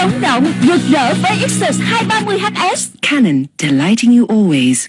sống động, rực rỡ với Xus 230HS. Canon, delighting you always.